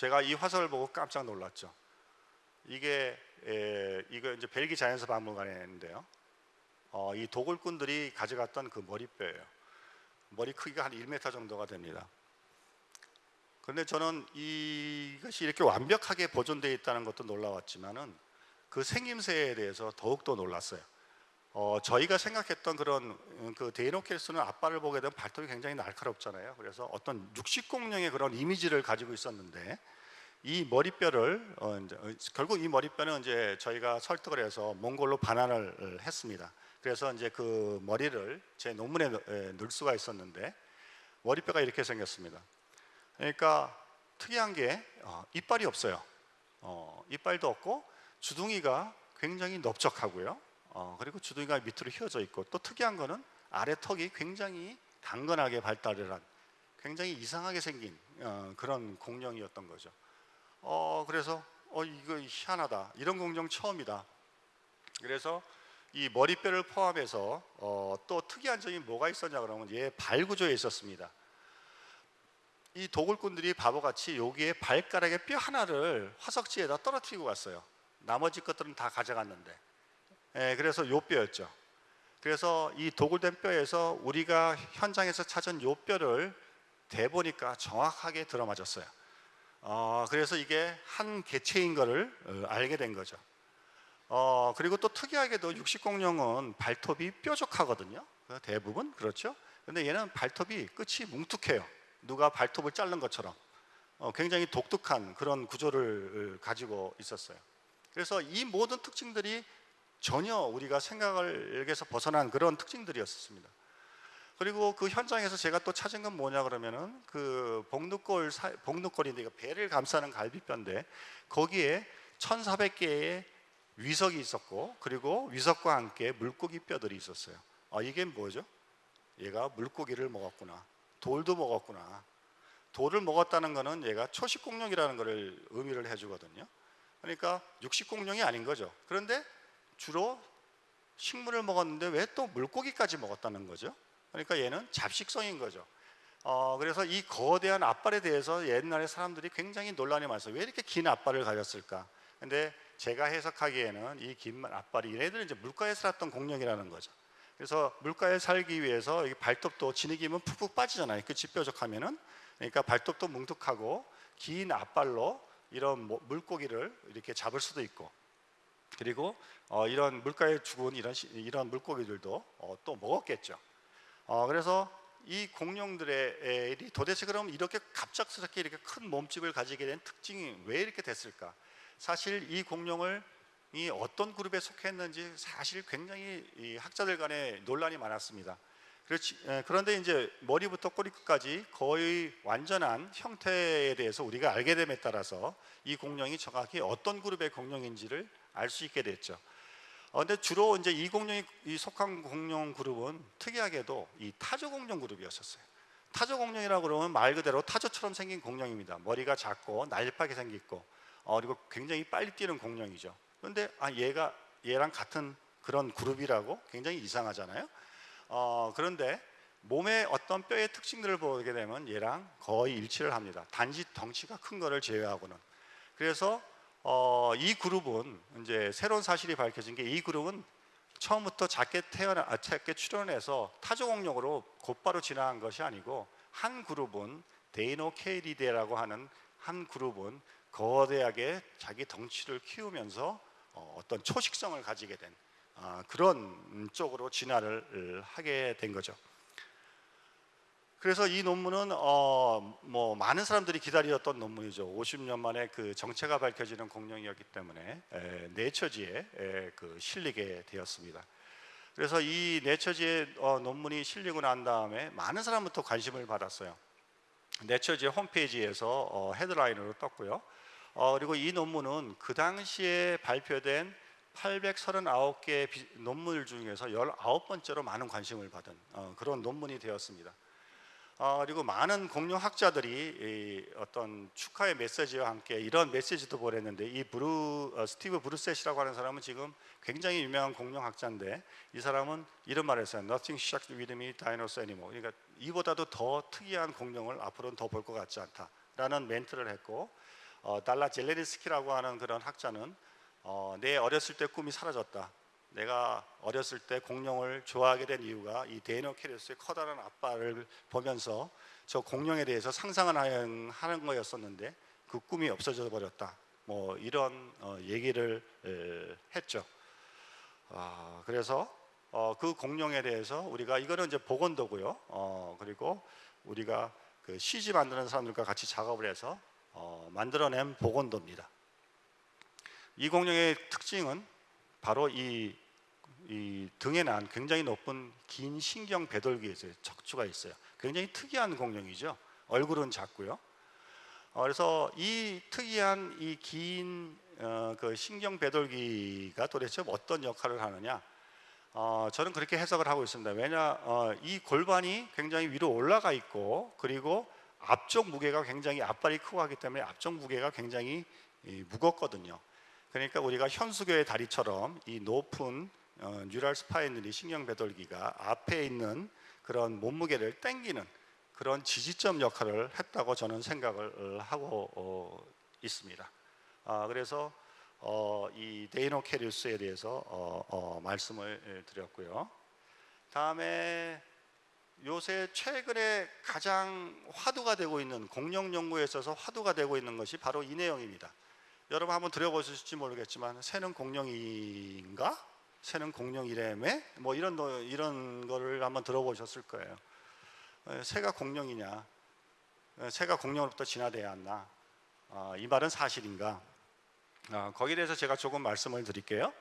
제가 이 화석을 보고 깜짝 놀랐죠. 이게 에, 이거 이제 벨기 자연사 박물관에 있는데요. 어, 이 도굴꾼들이 가져갔던 그 머리뼈예요. 머리 크기가 한 1m 정도가 됩니다. 그런데 저는 이것이 이렇게 완벽하게 보존되어 있다는 것도 놀라웠지만은 그 생김새에 대해서 더욱더 놀랐어요. 어, 저희가 생각했던 그런 음, 그 데이노켈스는 앞발을 보게 되면 발톱이 굉장히 날카롭잖아요. 그래서 어떤 육식 공룡의 그런 이미지를 가지고 있었는데 이 머리뼈를 어, 이제, 어, 결국 이 머리뼈는 이제 저희가 설득을 해서 몽골로 반환을 했습니다. 그래서 이제 그 머리를 제 논문에 넣을 수가 있었는데 머리뼈가 이렇게 생겼습니다. 그러니까 특이한 게 어, 이빨이 없어요. 어, 이빨도 없고 주둥이가 굉장히 넓적하고요. 어, 그리고 주둥이가 밑으로 휘어져 있고 또 특이한 거는 아래 턱이 굉장히 단건하게 발달을 한 굉장히 이상하게 생긴 어, 그런 공룡이었던 거죠. 어, 그래서 어, 이거 희한하다. 이런 공룡 처음이다. 그래서 이 머리뼈를 포함해서 어, 또 특이한 점이 뭐가 있었냐 그러면 얘 발구조에 있었습니다. 이 도굴꾼들이 바보같이 여기에 발가락의 뼈 하나를 화석지에다 떨어뜨리고 갔어요. 나머지 것들은 다 가져갔는데. 예, 그래서 요 뼈였죠. 그래서 이 도굴된 뼈에서 우리가 현장에서 찾은 요 뼈를 대보니까 정확하게 들어맞았어요. 어, 그래서 이게 한 개체인 것을 어, 알게 된 거죠. 어, 그리고 또 특이하게도 육식공룡은 발톱이 뾰족하거든요. 그 대부분 그렇죠. 근데 얘는 발톱이 끝이 뭉툭해요. 누가 발톱을 자른 것처럼 어, 굉장히 독특한 그런 구조를 가지고 있었어요. 그래서 이 모든 특징들이 전혀 우리가 생각을에서 벗어난 그런 특징들이었습니다. 그리고 그 현장에서 제가 또 찾은 건 뭐냐 그러면은 그 복루골 복루골인데 이거 배를 감싸는 갈비뼈인데 거기에 1,400개의 위석이 있었고 그리고 위석과 함께 물고기 뼈들이 있었어요. 아 이게 뭐죠? 얘가 물고기를 먹었구나. 돌도 먹었구나. 돌을 먹었다는 것은 얘가 초식 공룡이라는 것을 의미를 해주거든요. 그러니까 육식 공룡이 아닌 거죠. 그런데 주로 식물을 먹었는데 왜 또 물고기까지 먹었다는 거죠? 그러니까 얘는 잡식성인 거죠. 어, 그래서 이 거대한 앞발에 대해서 옛날에 사람들이 굉장히 논란이 많았어요. 왜 이렇게 긴 앞발을 가졌을까? 근데 제가 해석하기에는 이 긴 앞발이 얘네들은 이제 물가에 살았던 공룡이라는 거죠. 그래서 물가에 살기 위해서 발톱도 진흙이면 푹푹 빠지잖아요. 그 집뾰족하면은 그러니까 발톱도 뭉툭하고 긴 앞발로 이런 물고기를 이렇게 잡을 수도 있고 그리고 어, 이런 물가에 죽은 이런 이런 물고기들도 어, 또 먹었겠죠. 어, 그래서 이 공룡들의 도대체 그럼 이렇게 갑작스럽게 이렇게 큰 몸집을 가지게 된 특징이 왜 이렇게 됐을까? 사실 이 공룡을 이 어떤 그룹에 속했는지 사실 굉장히 학자들 간에 논란이 많았습니다. 그렇지, 그런데 이제 머리부터 꼬리끝까지 거의 완전한 형태에 대해서 우리가 알게 됨에 따라서 이 공룡이 정확히 어떤 그룹의 공룡인지를 알 수 있게 됐죠. 어, 근데 주로 이제 이 공룡이 이 속한 공룡 그룹은 특이하게도 이 타조 공룡 그룹이었었어요. 타조 공룡이라고 그러면 말 그대로 타조처럼 생긴 공룡입니다. 머리가 작고 날렵하게 생겼고 어, 그리고 굉장히 빨리 뛰는 공룡이죠. 그런데 아 얘가 얘랑 같은 그런 그룹이라고 굉장히 이상하잖아요. 어, 그런데 몸의 어떤 뼈의 특징들을 보게 되면 얘랑 거의 일치를 합니다. 단지 덩치가 큰 거를 제외하고는. 그래서 어, 이 그룹은 이제 새로운 사실이 밝혀진 게 이 그룹은 처음부터 작게 태어나 아, 작게 출현해서 타조 공룡으로 곧바로 진화한 것이 아니고 한 그룹은 데이노 케이리데라고 하는 한 그룹은 거대하게 자기 덩치를 키우면서 어, 어떤 초식성을 가지게 된 어, 그런 쪽으로 진화를 하게 된 거죠. 그래서 이 논문은 어, 뭐 많은 사람들이 기다렸던 논문이죠. 50년 만에 그 정체가 밝혀지는 공룡이었기 때문에 에, 네처지에 에, 그 실리게 되었습니다. 그래서 이 네처지에 어, 논문이 실리고 난 다음에 많은 사람부터 관심을 받았어요. 네처지의 홈페이지에서 어, 헤드라인으로 떴고요. 어, 그리고 이 논문은 그 당시에 발표된 839개 논문 중에서 19번째로 많은 관심을 받은 어, 그런 논문이 되었습니다. 어, 그리고 많은 공룡학자들이 어떤 축하의 메시지와 함께 이런 메시지도 보냈는데 이 브루 어, 스티브 브루셋이라고 하는 사람은 지금 굉장히 유명한 공룡학자인데 이 사람은 이런 말을 했어요. Nothing shocked with me, dinosaur anymore. 그러니까 이보다도 더 특이한 공룡을 앞으로는 더 볼 것 같지 않다라는 멘트를 했고 어, 달라 젤레니츠키라고 하는 그런 학자는 어, 내 어렸을 때 꿈이 사라졌다. 내가 어렸을 때 공룡을 좋아하게 된 이유가 이 데이노케이루스의 커다란 앞발을 보면서 저 공룡에 대해서 상상을 하는, 거였었는데 그 꿈이 없어져 버렸다. 뭐 이런 어, 얘기를 에, 했죠. 아, 그래서 어, 그 공룡에 대해서 우리가 이거는 이제 복원도고요. 어, 그리고 우리가 그 CG 만드는 사람들과 같이 작업을 해서 어, 만들어낸 복원도입니다. 이 공룡의 특징은 바로 이, 이 등에 난 굉장히 높은 긴 신경 배돌기에 있어요. 척추가 있어요. 굉장히 특이한 공룡이죠. 얼굴은 작고요. 어, 그래서 이 특이한 이긴 어, 그 신경 배돌기가 도대체 어떤 역할을 하느냐? 어, 저는 그렇게 해석을 하고 있습니다. 왜냐, 어, 이 골반이 굉장히 위로 올라가 있고 그리고 앞쪽 무게가 굉장히 앞발이 크고 하기 때문에 앞쪽 무게가 굉장히 이, 무겁거든요. 그러니까 우리가 현수교의 다리처럼 이 높은 어, neural spine들이 신경배돌기가 앞에 있는 그런 몸무게를 땡기는 그런 지지점 역할을 했다고 저는 생각을 어, 하고 어, 있습니다. 아, 그래서 어, 이 데이노케리우스에 대해서 어, 어, 말씀을 드렸고요. 다음에 요새 최근에 가장 화두가 되고 있는 공룡 연구에 있어서 화두가 되고 있는 것이 바로 이 내용입니다. 여러분 한번 들어보실지 모르겠지만 새는 공룡인가? 새는 공룡이래매? 뭐 이런 거- 이런 거를 한번 들어보셨을 거예요. 에, 새가 공룡이냐? 에, 새가 공룡으로부터 진화돼야 한다. 아, 이 말은 사실인가? 아, 거기에 대해서 제가 조금 말씀을 드릴게요.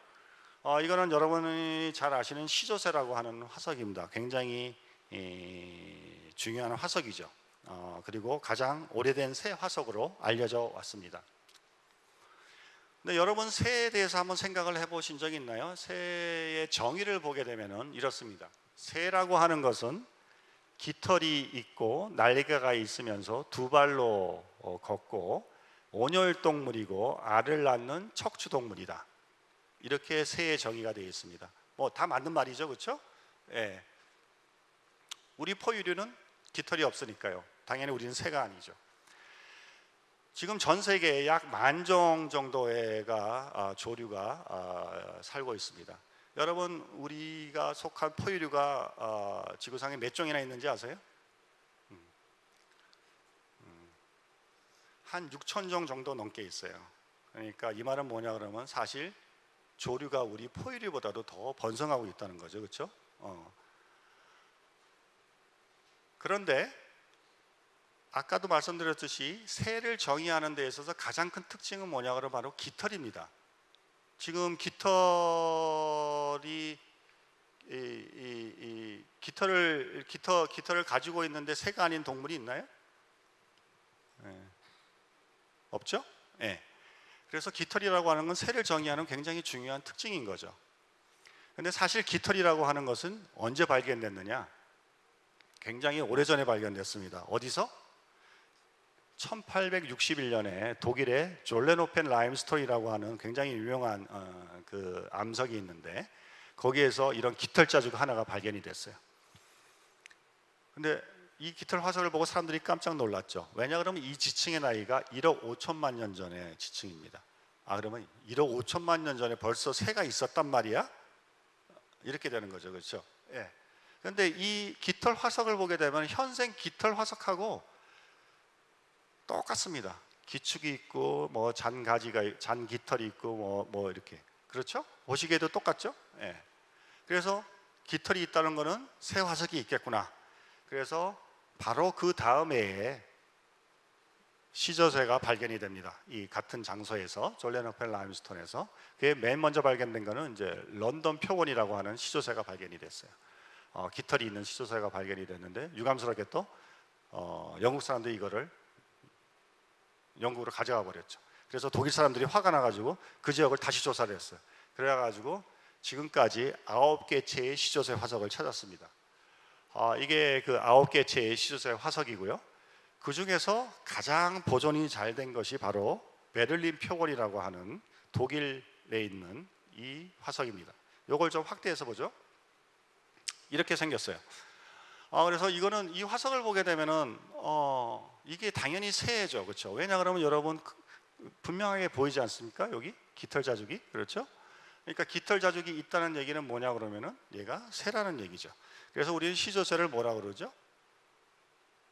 어, 이거는 여러분이 잘 아시는 시조새라고 하는 화석입니다. 굉장히 이, 중요한 화석이죠. 어, 그리고 가장 오래된 새 화석으로 알려져 왔습니다. 근데 여러분 새에 대해서 한번 생각을 해보신 적 있나요? 새의 정의를 보게 되면은 이렇습니다. 새라고 하는 것은 깃털이 있고 날개가 있으면서 두 발로 어, 걷고 온열 동물이고 알을 낳는 척추 동물이다. 이렇게 새의 정의가 되어 있습니다. 뭐 다 맞는 말이죠, 그렇죠? 예. 우리 포유류는 깃털이 없으니까요. 당연히 우리는 새가 아니죠. 지금 전 세계에 약 만 종 정도의가 아, 조류가 아, 살고 있습니다. 여러분 우리가 속한 포유류가 아, 지구상에 몇 종이나 있는지 아세요? 음. 음. 한 6천 종 정도 넘게 있어요. 그러니까 이 말은 뭐냐 그러면 사실 조류가 우리 포유류보다도 더 번성하고 있다는 거죠, 그렇죠? 어. 그런데 아까도 말씀드렸듯이 새를 정의하는 데 있어서 가장 큰 특징은 뭐냐 그러면 바로 깃털입니다. 지금 깃털이 이, 이, 이 깃털을 깃털 깃털을 가지고 있는데 새가 아닌 동물이 있나요? 예. 없죠? 예. 그래서 깃털이라고 하는 건 새를 정의하는 굉장히 중요한 특징인 거죠. 근데 사실 깃털이라고 하는 것은 언제 발견됐느냐? 굉장히 오래전에 발견됐습니다. 어디서? 1861년에 독일의 졸레노펜 라임스톤이라고 하는 굉장히 유명한 어, 그 암석이 있는데 거기에서 이런 깃털 자주가 하나가 발견이 됐어요. 근데 이 깃털 화석을 보고 사람들이 깜짝 놀랐죠. 왜냐 그러면 이 지층의 나이가 1억 5천만 년 전의 지층입니다. 아 그러면 1억 5천만 년 전에 벌써 새가 있었단 말이야? 이렇게 되는 거죠, 그렇죠? 예. 그런데 이 깃털 화석을 보게 되면 현생 깃털 화석하고 똑같습니다. 기축이 있고 뭐 잔가지가 잔 깃털이 있고 뭐, 뭐 이렇게 그렇죠? 보시기에도 똑같죠? 예. 그래서 깃털이 있다는 것은 새 화석이 있겠구나. 그래서 바로 그 다음 해에 시저새가 발견이 됩니다. 이 같은 장소에서 졸레노펠 라임스톤에서 그게 맨 먼저 발견된 거는 이제 런던 표본이라고 하는 시조새가 발견이 됐어요. 어, 깃털이 있는 시조새가 발견이 됐는데 유감스럽게 또 어, 영국 사람들이 이거를 영국으로 가져가 버렸죠. 그래서 독일 사람들이 화가 나가지고 그 지역을 다시 조사를 했어요. 그래가지고 지금까지 아홉 개 채의 시조새 화석을 찾았습니다. 아, 이게 그 아홉 개 채의 시조새 화석이고요. 그 중에서 가장 보존이 잘 된 것이 바로 베를린 표본이라고 하는 독일에 있는 이 화석입니다. 이걸 좀 확대해서 보죠. 이렇게 생겼어요. 아, 그래서 이거는 이 화석을 보게 되면은 어, 이게 당연히 새죠, 그렇죠? 왜냐 그러면 여러분 그- 분명하게 보이지 않습니까? 여기 깃털 자죽이 그렇죠? 그러니까 깃털 자죽이 있다는 얘기는 뭐냐 그러면은 얘가 새라는 얘기죠. 그래서 우리는 시조새를 뭐라 그러죠?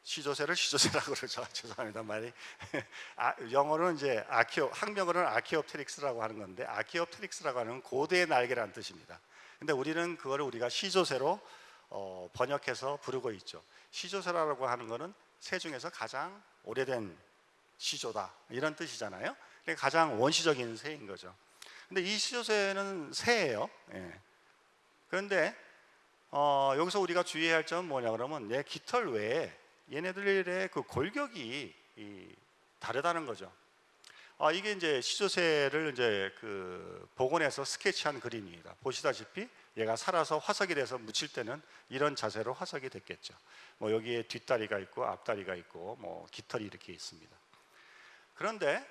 시조새를 시조새라고 그러죠. 죄송합니다 말이. 아, 영어로는 이제 아키오 학명으로는 아키오프테릭스라고 하는 건데 아키오프테릭스라고 하는 고대의 날개라는 뜻입니다. 근데 우리는 그거를 우리가 시조새로 어, 번역해서 부르고 있죠. 시조새라고 하는 거는 새 중에서 가장 오래된 시조다 이런 뜻이잖아요. 가장 원시적인 새인 거죠. 근데 이 시조새는 새예요. 예. 그런데 어, 여기서 우리가 주의해야 할 점은 뭐냐 그러면 얘 깃털 외에 얘네들의 그 골격이 이, 다르다는 거죠. 아, 이게 이제 시조새를 이제 그 복원해서 스케치한 그림입니다. 보시다시피 얘가 살아서 화석이 돼서 묻힐 때는 이런 자세로 화석이 됐겠죠. 뭐 여기에 뒷다리가 있고 앞다리가 있고 뭐 깃털이 이렇게 있습니다. 그런데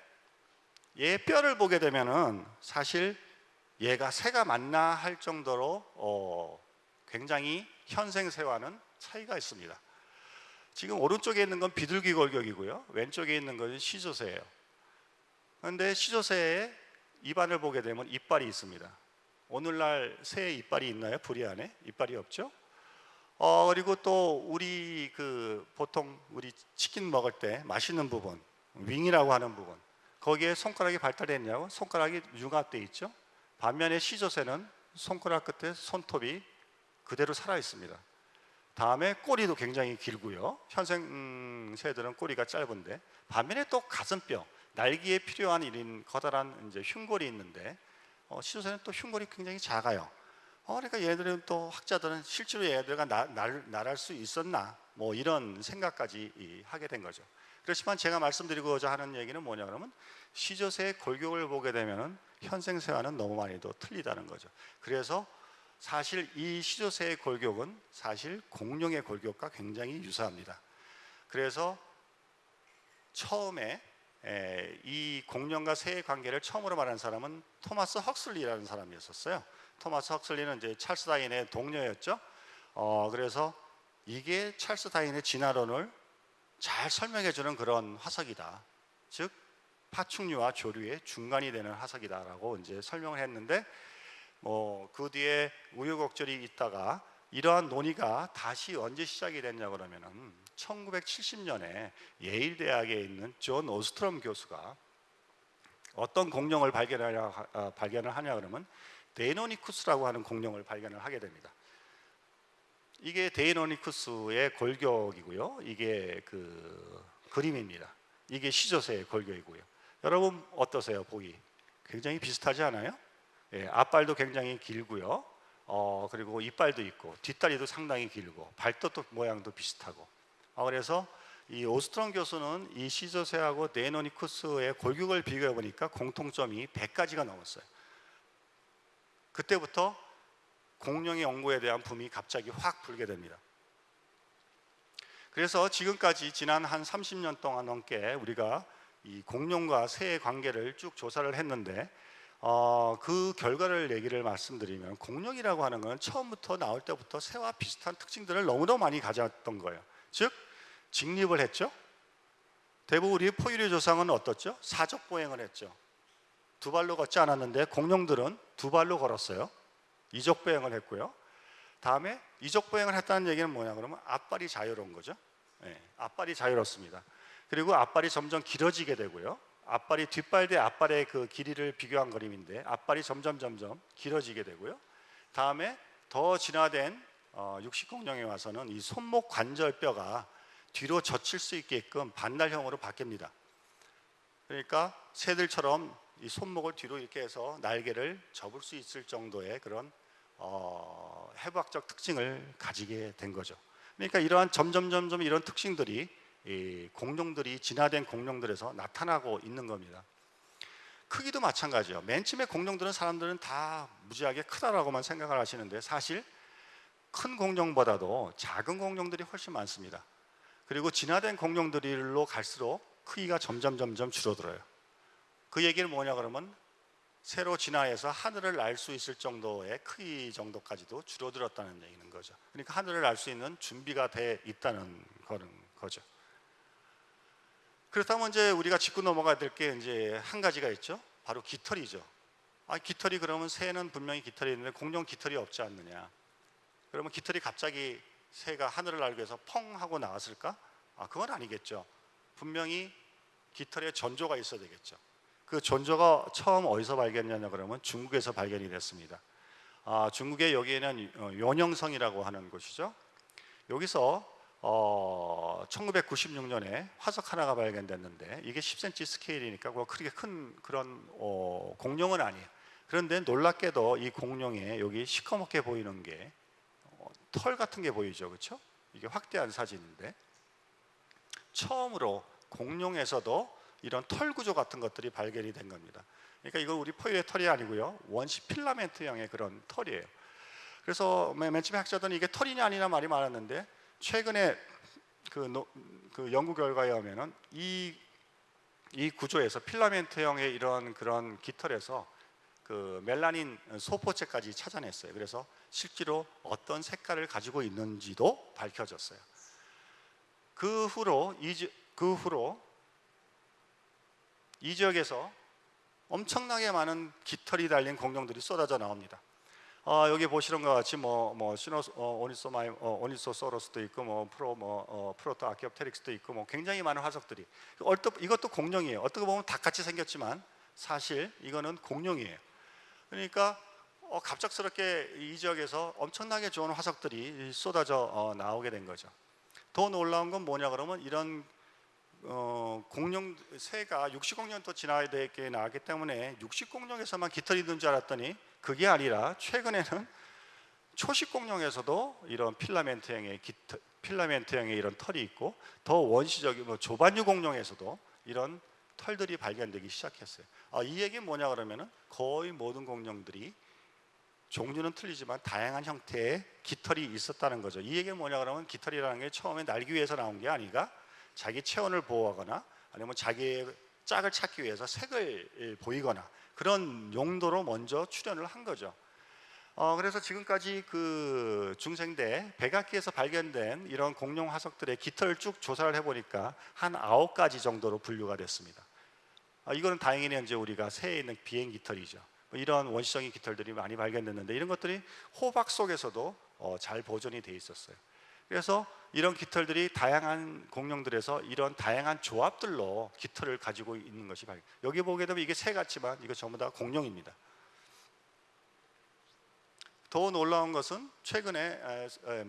얘 뼈를 보게 되면은 사실 얘가 새가 맞나 할 정도로 어, 굉장히 현생 새와는 차이가 있습니다. 지금 오른쪽에 있는 건 비둘기 골격이고요. 왼쪽에 있는 것은 시조새예요. 그런데 시조새의 입안을 보게 되면 이빨이 있습니다. 오늘날 새의 이빨이 있나요? 부리 안에 이빨이 없죠. 어 그리고 또 우리 그 보통 우리 치킨 먹을 때 맛있는 부분 윙이라고 하는 부분 거기에 손가락이 발달했냐고 손가락이 융합돼 있죠. 반면에 시조새는 손가락 끝에 손톱이 그대로 살아 있습니다. 다음에 꼬리도 굉장히 길고요. 현생 음, 새들은 꼬리가 짧은데 반면에 또 가슴뼈 날개에 필요한 이런 커다란 이제 흉골이 있는데 어, 시조새는 또 흉골이 굉장히 작아요. 어, 그러니까 얘들은 또 학자들은 실제로 얘들과 나, 날, 날할 수 있었나 뭐 이런 생각까지 이, 하게 된 거죠. 그렇지만 제가 말씀드리고자 하는 얘기는 뭐냐 그러면 시조새의 골격을 보게 되면 현생새와는 너무 많이 더 틀리다는 거죠. 그래서 사실 이 시조새의 골격은 사실 공룡의 골격과 굉장히 유사합니다. 그래서 처음에 이 공룡과 새의 관계를 처음으로 말한 사람은 토마스 헉슬리라는 사람이었어요. 토마스 헉슬리는 이제 찰스 다인의 동료였죠. 어, 그래서 이게 찰스 다인의 진화론을 잘 설명해 주는 그런 화석이다. 즉 파충류와 조류의 중간이 되는 화석이다라고 이제 설명을 했는데 뭐 그 뒤에 우여곡절이 있다가 이러한 논의가 다시 언제 시작이 됐냐 그러면은 1970년에 예일 대학에 있는 존 오스트롬 교수가 어떤 공룡을 발견하냐 아, 발견을 하냐 그러면 데이노니쿠스라고 하는 공룡을 발견을 하게 됩니다. 이게 데이노니쿠스의 골격이고요. 이게 그 그림입니다. 이게 시조새의 골격이고요. 여러분 어떠세요? 보기 굉장히 비슷하지 않아요? 예, 앞발도 굉장히 길고요. 어, 그리고 이빨도 있고 뒷다리도 상당히 길고 발톱도 모양도 비슷하고. 어, 그래서 이 오스트론 교수는 이 시조새하고 네노니쿠스의 골격을 비교해 보니까 공통점이 100가지가 넘었어요. 그때부터 공룡의 연구에 대한 붐이 갑자기 확 불게 됩니다. 그래서 지금까지 지난 한 30년 동안 넘게 우리가 이 공룡과 새의 관계를 쭉 조사를 했는데 어, 그 결과를 얘기를 말씀드리면 공룡이라고 하는 건 처음부터 나올 때부터 새와 비슷한 특징들을 너무나 많이 가졌던 거예요. 즉 직립을 했죠. 대부분 우리 포유류 조상은 어떻죠? 사적 보행을 했죠. 두 발로 걷지 않았는데 공룡들은 두 발로 걸었어요. 이적 보행을 했고요. 다음에 이적 보행을 했다는 얘기는 뭐냐 그러면 앞발이 자유로운 거죠. 네, 앞발이 자유롭습니다. 그리고 앞발이 점점 길어지게 되고요. 앞발이 뒷발 대 앞발의 그 길이를 비교한 그림인데 앞발이 점점 점점 길어지게 되고요. 다음에 더 진화된 어, 육식공룡에 와서는 이 손목 관절뼈가 뒤로 젖힐 수 있게끔 반달형으로 바뀝니다. 그러니까 새들처럼 이 손목을 뒤로 이렇게 해서 날개를 접을 수 있을 정도의 그런 어, 해부학적 특징을 가지게 된 거죠. 그러니까 이러한 점점 점점 이런 특징들이 이 공룡들이 진화된 공룡들에서 나타나고 있는 겁니다. 크기도 마찬가지예요. 맨 처음에 공룡들은 사람들은 다 무지하게 크다라고만 생각을 하시는데 사실 큰 공룡보다도 작은 공룡들이 훨씬 많습니다. 그리고 진화된 공룡들로 갈수록 크기가 점점 점점 줄어들어요. 그 얘기는 뭐냐 그러면 새로 진화해서 하늘을 날 수 있을 정도의 크기 정도까지도 줄어들었다는 얘기는 거죠. 그러니까 하늘을 날 수 있는 준비가 돼 있다는 거죠. 그렇다면 이제 우리가 짚고 넘어가야 될 게 이제 한 가지가 있죠. 바로 깃털이죠. 아, 깃털이 그러면 새는 분명히 깃털이 있는데 공룡 깃털이 없지 않느냐? 그러면 깃털이 갑자기 새가 하늘을 날기 위해서 펑 하고 나왔을까? 아, 그건 아니겠죠. 분명히 깃털에 전조가 있어야 되겠죠. 그 전조가 처음 어디서 발견되냐 그러면 중국에서 발견이 됐습니다. 아, 중국의 여기에는 어, 연영성이라고 하는 곳이죠. 여기서 어, 1996년에 화석 하나가 발견됐는데 이게 10cm 스케일이니까 뭐 그렇게 큰 그런 어, 공룡은 아니에요. 그런데 놀랍게도 이 공룡에 여기 시커멓게 보이는 게 어, 털 같은 게 보이죠, 그렇죠? 이게 확대한 사진인데 처음으로 공룡에서도 이런 털 구조 같은 것들이 발견이 된 겁니다. 그러니까 이거 우리 포유의 털이 아니고요, 원시 필라멘트형의 그런 털이에요. 그래서 맨맨 처음에 학자들은 이게 털이냐 아니냐 말이 많았는데 최근에 그, 노- 그 연구 결과에 의하면은 이, 이 구조에서 필라멘트형의 이런 그런 깃털에서 그 멜라닌 소포체까지 찾아냈어요. 그래서 실제로 어떤 색깔을 가지고 있는지도 밝혀졌어요. 그 후로 이, 지- 그 후로 이 지역에서 엄청나게 많은 깃털이 달린 공룡들이 쏟아져 나옵니다. 어, 여기 보시는 것 같이 뭐뭐 시노 어, 오니소마이 어, 오니소사우루스도 있고 뭐 프로 뭐 어, 프로토 아키옵테릭스도 있고 뭐 굉장히 많은 화석들이 얼뜻 이것도 공룡이에요. 어떻게 보면 닭같이 생겼지만 사실 이거는 공룡이에요. 그러니까 어, 갑작스럽게 이 지역에서 엄청나게 좋은 화석들이 쏟아져 어, 나오게 된 거죠. 더 놀라운 건 뭐냐 그러면 이런 어, 공룡 새가 육식공룡도 지나야 되게 나왔기 때문에 육식공룡에서만 깃털이 있는 줄 알았더니 그게 아니라 최근에는 초식 공룡에서도 이런 필라멘트형의 깃털, 필라멘트형의 이런 털이 있고 더 원시적인 뭐 조반유 공룡에서도 이런 털들이 발견되기 시작했어요. 아, 이 얘기는 뭐냐 그러면은 거의 모든 공룡들이 종류는 틀리지만 다양한 형태의 깃털이 있었다는 거죠. 이 얘기는 뭐냐 그러면 깃털이라는 게 처음에 날기 위해서 나온 게 아니라 자기 체온을 보호하거나 아니면 자기의 짝을 찾기 위해서 색을 보이거나 그런 용도로 먼저 출현을 한 거죠. 어, 그래서 지금까지 그 중생대 백악기에서 발견된 이런 공룡 화석들의 깃털을 쭉 조사를 해보니까 한 아홉 가지 정도로 분류가 됐습니다. 아, 이거는 다행히 이제 우리가 새에 있는 비행 깃털이죠. 뭐 이런 원시적인 깃털들이 많이 발견됐는데 이런 것들이 호박 속에서도 어, 잘 보존이 돼 있었어요. 그래서 이런 깃털들이 다양한 공룡들에서 이런 다양한 조합들로 깃털을 가지고 있는 것이 발견. 여기 보게 되면 이게 새 같지만 이거 전부 다 공룡입니다. 더 놀라운 것은 최근에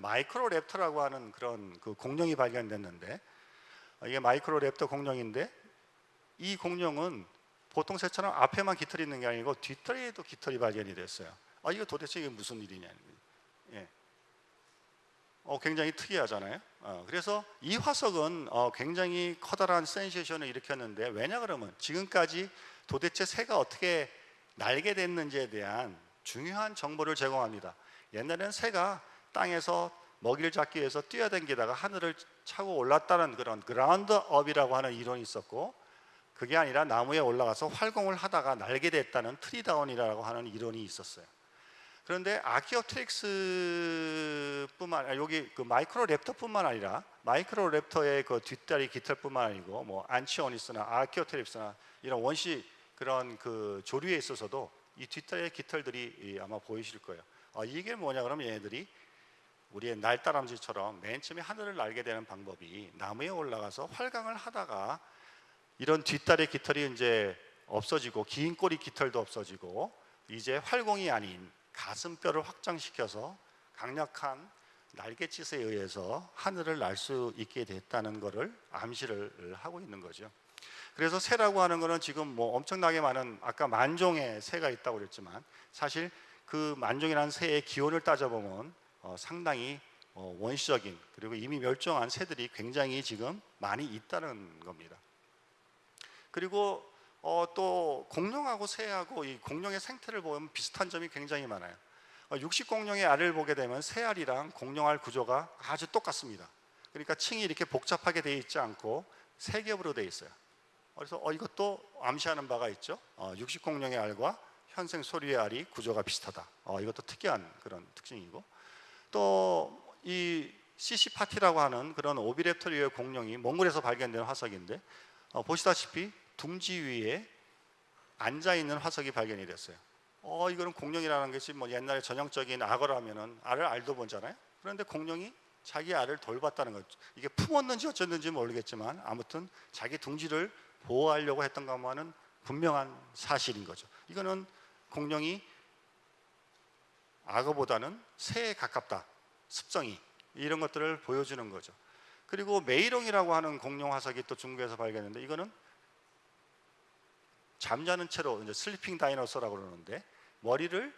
마이크로랩터라고 하는 그런 그 공룡이 발견됐는데 어, 이게 마이크로랩터 공룡인데 이 공룡은 보통 새처럼 앞에만 깃털이 있는 게 아니고 뒷털에도 깃털이 발견이 됐어요. 아 이거 도대체 이게 무슨 일이냐? 예. 어, 굉장히 특이하잖아요. 어, 그래서 이 화석은 어, 굉장히 커다란 센세이션을 일으켰는데 왜냐 그러면 지금까지 도대체 새가 어떻게 날게 됐는지에 대한 중요한 정보를 제공합니다. 옛날에는 새가 땅에서 먹이를 잡기 위해서 뛰어댕기다가 하늘을 차고 올랐다는 그런 ground up이라고 하는 이론이 있었고 그게 아니라 나무에 올라가서 활공을 하다가 날게 됐다는 tree down이라고 하는 이론이 있었어요. 그런데 아키오트릭스뿐만 아니라 여기 그 마이크로랩터뿐만 아니라 마이크로랩터의 그 뒷다리 깃털뿐만 아니고 뭐 안치오니스나 아키오트릭스나 이런 원시 그런 그 조류에 있어서도 이 뒷다리의 깃털들이 이 아마 보이실 거예요. 아, 이게 뭐냐 그러면 얘네들이 우리의 날다람쥐처럼 맨 처음에 하늘을 날게 되는 방법이 나무에 올라가서 활강을 하다가 이런 뒷다리 깃털이 이제 없어지고 긴 꼬리 깃털도 없어지고 이제 활공이 아닌 가슴뼈를 확장시켜서 강력한 날갯짓에 의해서 하늘을 날 수 있게 됐다는 것을 암시를 하고 있는 거죠. 그래서 새라고 하는 것은 지금 뭐 엄청나게 많은 아까 만종의 새가 있다고 그랬지만 사실 그 만종이라는 새의 기원을 따져보면 어, 상당히 어, 원시적인 그리고 이미 멸종한 새들이 굉장히 지금 많이 있다는 겁니다. 그리고 어, 또 공룡하고 새하고 이 공룡의 생태를 보면 비슷한 점이 굉장히 많아요. 어, 육식 공룡의 알을 보게 되면 새알이랑 공룡알 구조가 아주 똑같습니다. 그러니까 층이 이렇게 복잡하게 되어 있지 않고 세 겹으로 되어 있어요. 그래서 어, 이것도 암시하는 바가 있죠. 어, 육식 공룡의 알과 현생 소리의 알이 구조가 비슷하다. 어, 이것도 특이한 그런 특징이고 또이 시시파티라고 하는 그런 오비랩터리의 공룡이 몽골에서 발견된 화석인데 어, 보시다시피 둥지 위에 앉아 있는 화석이 발견이 됐어요. 어 이거는 공룡이라는 것이 뭐 옛날에 전형적인 악어라면은 알을 알도 보잖아요. 그런데 공룡이 자기 알을 돌봤다는 거죠. 이게 품었는지 어쨌는지 모르겠지만 아무튼 자기 둥지를 보호하려고 했던 것만은 분명한 사실인 거죠. 이거는 공룡이 악어보다는 새에 가깝다. 습성이 이런 것들을 보여주는 거죠. 그리고 메이롱이라고 하는 공룡 화석이 또 중국에서 발견했는데 이거는 잠자는 채로 이제 sleeping dinosaur라고 그러는데 머리를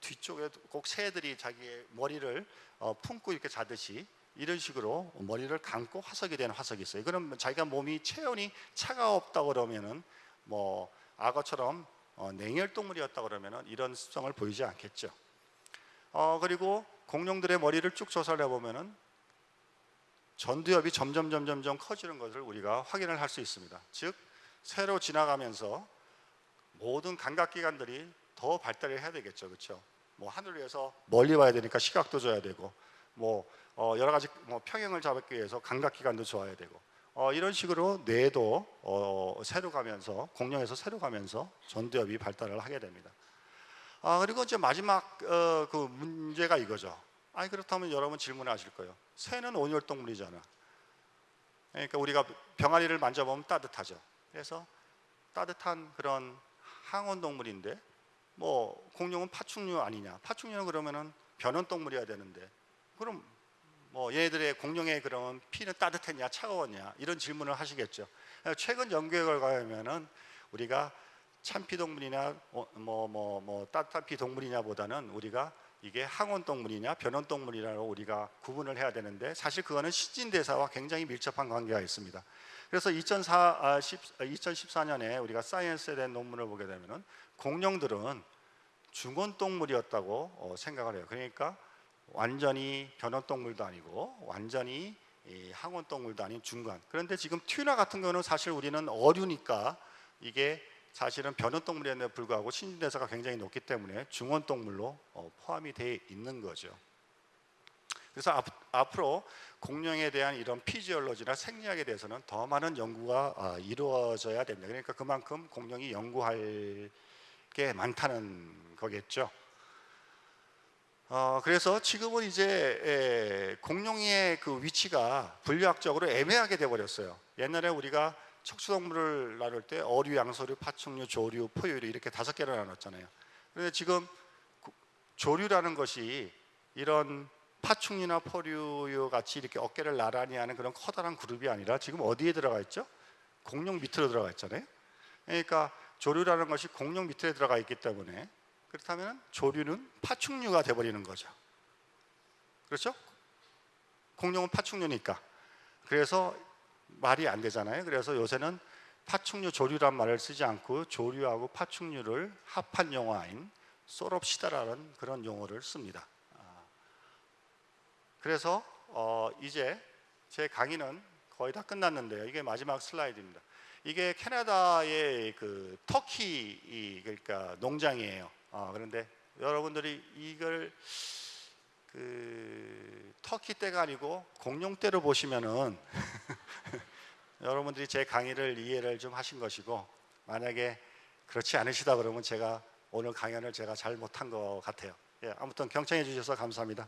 뒤쪽에 꼭 새들이 자기의 머리를 어, 품고 이렇게 자듯이 이런 식으로 머리를 감고 화석이 된 화석이 있어요. 그럼 자기가 몸이 체온이 차가웠다 그러면은 뭐 악어처럼 어, 냉혈 동물이었다 그러면은 이런 습성을 보이지 않겠죠. 어, 그리고 공룡들의 머리를 쭉 조사를 해보면은 전두엽이 점점 점점 점 커지는 것을 우리가 확인을 할 수 있습니다. 즉 새로 지나가면서 모든 감각기관들이 더 발달을 해야 되겠죠, 그렇죠? 뭐 하늘 위에서 멀리 봐야 되니까 시각도 줘야 되고, 뭐 어, 여러 가지 뭐 평형을 잡기 위해서 감각기관도 좋아야 되고, 어, 이런 식으로 뇌도 어, 새로 가면서 공룡에서 새로 가면서 전두엽이 발달을 하게 됩니다. 아 그리고 이제 마지막 어, 그 문제가 이거죠. 아니 그렇다면 여러분 질문하실 거예요. 새는 온열 동물이잖아. 그러니까 우리가 병아리를 만져보면 따뜻하죠. 그래서 따뜻한 그런 항온 동물인데 뭐 공룡은 파충류 아니냐? 파충류는 그러면은 변온 동물이어야 되는데 그럼 뭐 얘네들의 공룡의 그런 피는 따뜻했냐 차가웠냐 이런 질문을 하시겠죠. 최근 연구에 결과하면은 우리가 참피 동물이나 뭐뭐 뭐 따뜻한 피 동물이냐보다는 우리가 이게 항온 동물이냐 변온 동물이라고 우리가 구분을 해야 되는데 사실 그거는 신진대사와 굉장히 밀접한 관계가 있습니다. 그래서 2004, 아, 10, 2014년에 우리가 사이언스에 대한 논문을 보게 되면은 공룡들은 중온 동물이었다고 어, 생각을 해요. 그러니까 완전히 변온 동물도 아니고 완전히 이 항온 동물도 아닌 중간. 그런데 지금 튜나 같은 경우는 사실 우리는 어류니까 이게 사실은 변온 동물에도 불구하고 신진대사가 굉장히 높기 때문에 중원 동물로 어, 포함이 되어 있는 거죠. 그래서 앞, 앞으로 공룡에 대한 이런 피지올로지나 생리학에 대해서는 더 많은 연구가 아, 이루어져야 됩니다. 그러니까 그만큼 공룡이 연구할 게 많다는 거겠죠. 어, 그래서 지금은 이제 에, 공룡의 그 위치가 분류학적으로 애매하게 돼버렸어요. 옛날에 우리가 척추동물을 나눌 때 어류, 양서류, 파충류, 조류, 포유류 이렇게 다섯 개를 나눴잖아요. 그런데 지금 조류라는 것이 이런 파충류나 포류 같이 이렇게 어깨를 나란히 하는 그런 커다란 그룹이 아니라 지금 어디에 들어가 있죠? 공룡 밑으로 들어가 있잖아요. 그러니까 조류라는 것이 공룡 밑에 들어가 있기 때문에 그렇다면 조류는 파충류가 돼버리는 거죠. 그렇죠? 공룡은 파충류니까. 그래서 말이 안 되잖아요. 그래서 요새는 파충류 조류란 말을 쓰지 않고 조류하고 파충류를 합한 용어인 소롭시다라는 그런 용어를 씁니다. 아. 그래서 어 이제 제 강의는 거의 다 끝났는데요. 이게 마지막 슬라이드입니다. 이게 캐나다의 그 터키 그러니까 농장이에요. 어 그런데 여러분들이 이걸 그 터키 때가 아니고 공룡 때로 보시면은 여러분들이 제 강의를 이해를 좀 하신 것이고 만약에 그렇지 않으시다 그러면 제가 오늘 강연을 제가 잘 못한 것 같아요. 예, 아무튼 경청해 주셔서 감사합니다.